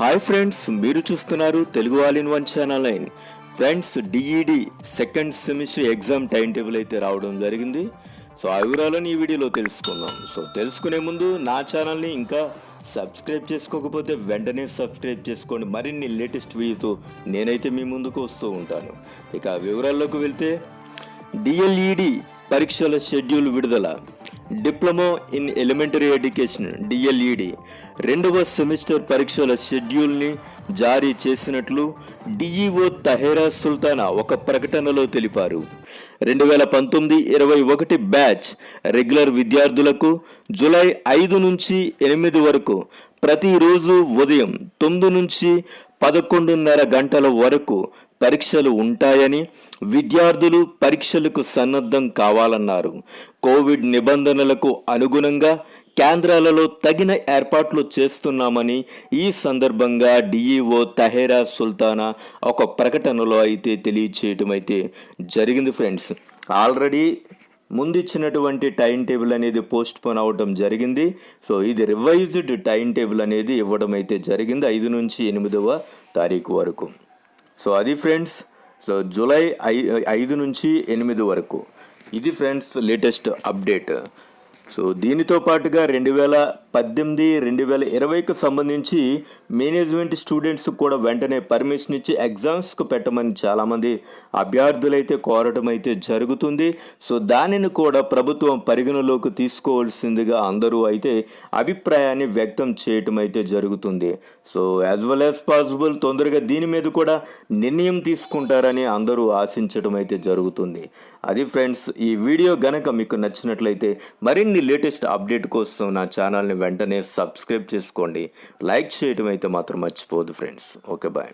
Hi friends మీరు చూస్తున్నారు Telugu all in one channel line friends DEd second semester exam time table అయితే రావడం జరిగింది. సో ఆ వివరాలను ఈ వీడియోలో తెలుసుకుందాం. సో తెలుసుకునే ముందు నా ఛానల్ని ఇంకా సబ్స్క్రైబ్ చేసుకోకపోతే వెంటనే సబ్స్క్రైబ్ చేసుకోండి. మరిన్ని లేటెస్ట్ వీడియోతో నేనైతే మీ ముందుకు వస్తూ ఉంటాను. ఇక వివరాల్లోకి వెళ్తే డిఎల్ఈడి పరీక్షల షెడ్యూల్ విడుదల. Diploma in elementary education DLEd రెండవ సెమిస్టర్ పరీక్షల షెడ్యూల్ని జారీ చేసినట్లు డిఈఓ తహేరా సుల్తానా ఒక ప్రకటనలో తెలిపారు. రెండు వేల పంతొమ్మిది ఇరవై ఒకటి బ్యాచ్ రెగ్యులర్ విద్యార్థులకు జూలై ఐదు నుంచి ఎనిమిది వరకు ప్రతిరోజు ఉదయం తొమ్మిది నుంచి పదకొండున్నర గంటల వరకు పరీక్షలు ఉంటాయని విద్యార్థులు పరీక్షలకు సన్నద్ధం కావాలన్నారు. కోవిడ్ నిబంధనలకు అనుగుణంగా కేంద్రాలలో తగిన ఏర్పాట్లు చేస్తున్నామని ఈ సందర్భంగా డిఈఓ తహేరా సుల్తానా ఒక ప్రకటనలో అయితే తెలియచేయటం అయితే జరిగింది ఫ్రెండ్స్. ఆల్రెడీ ముందిచ్చినటువంటి టైం టేబుల్ అనేది పోస్ట్ పోన్ అవడం జరిగింది. సో ఇది రివైజ్డ్ టైం టేబుల్ అనేది ఇవ్వడం అయితే జరిగింది ఐదు నుంచి ఎనిమిదవ తారీఖు వరకు. సో అది ఫ్రెండ్స్ సో జూలై ఐ ఐదు నుంచి ఎనిమిది వరకు. ఇది ఫ్రెండ్స్ లేటెస్ట్ అప్డేట్. సో దీనితో పాటుగా రెండు వేల పద్దెనిమిది రెండు వేల ఇరవైకి సంబంధించి మేనేజ్మెంట్ స్టూడెంట్స్ కూడా వెంటనే పర్మిషన్ ఇచ్చి ఎగ్జామ్స్కు పెట్టమని చాలామంది అభ్యర్థులైతే కోరటం అయితే జరుగుతుంది. సో దానిని కూడా ప్రభుత్వం పరిగణలోకి తీసుకోవాల్సిందిగా అందరూ అయితే అభిప్రాయాన్ని వ్యక్తం చేయటం అయితే జరుగుతుంది. So as well as possible తొందరగా దీని మీద కూడా నిర్ణయం తీసుకుంటారని అందరూ ఆశించడం అయితే జరుగుతుంది. అది ఫ్రెండ్స్ ఈ వీడియో గనక మీకు నచ్చినట్లయితే మరిన్ని లేటెస్ట్ అప్డేట్ కోసం నా ఛానల్ని వెంటనే సబ్స్క్రైబ్ చేసుకోండి. లైక్ చేయడం అయితే మాత్రం మర్చిపోదు ఫ్రెండ్స్. Okay bye.